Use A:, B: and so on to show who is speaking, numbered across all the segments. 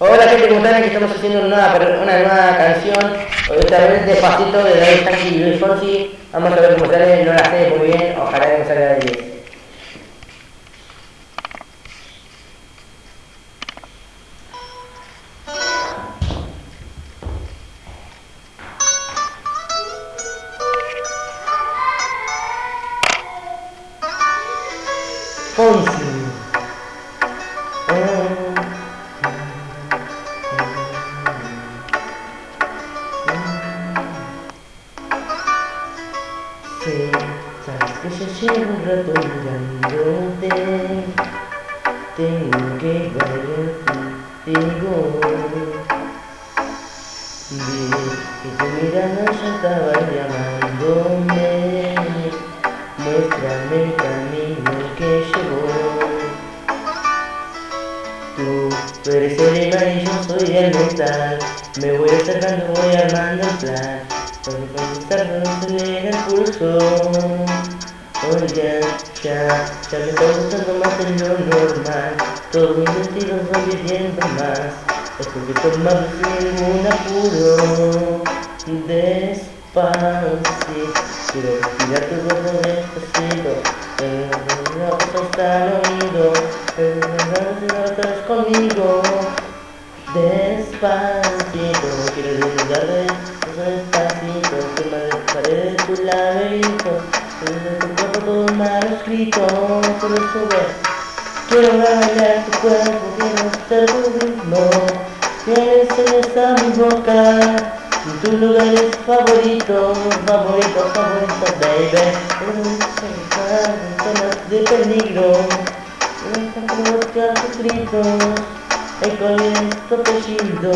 A: Hola gente, ¿cómo están? Estamos haciendo una nueva, canción, otra vez despacito de David Yankee y Luis Fonsi. Vamos a ver cómo sale, no la sé muy bien, ojalá que me salga de 10. Fonsi. Sí, sabes que yo llevo un rato mirándote. Tengo que bailar contigo Vi que tu mirada ya estaba llamándome. Muéstrame el camino que llevo. Tú eres el imán y yo soy el metal Me voy acercando, voy armando el plan Acelera el pulso Oiga, ya, ya me está gustando más de lo normal Todos mis sentidos van pidiendo más Es porque tomamos sin ningún apuro Despacito Quiero respirar tu cuerpo despacito no cosa al oído Pero no conmigo Despacito Quiero despacito Firma de pared de tu laberinto Desde tu cuerpo todo mal escrito Por eso ve Quiero bailar tu cuerpo Quiero ser tu ritmo Quieres ser a mi boca tu lugar es favorito, favorito, favorito, baby Zonas de peligro Buscar tus gritos El cual es tu apellido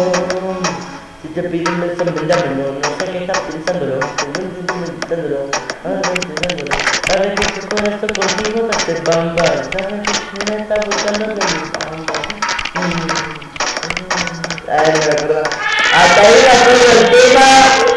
A: Te piden beso, dámelo No sé qué estás pensándolo Pensándolo que tu corazón contigo te hace bamba está buscando de mi bamba Ay, no me acuerdo el.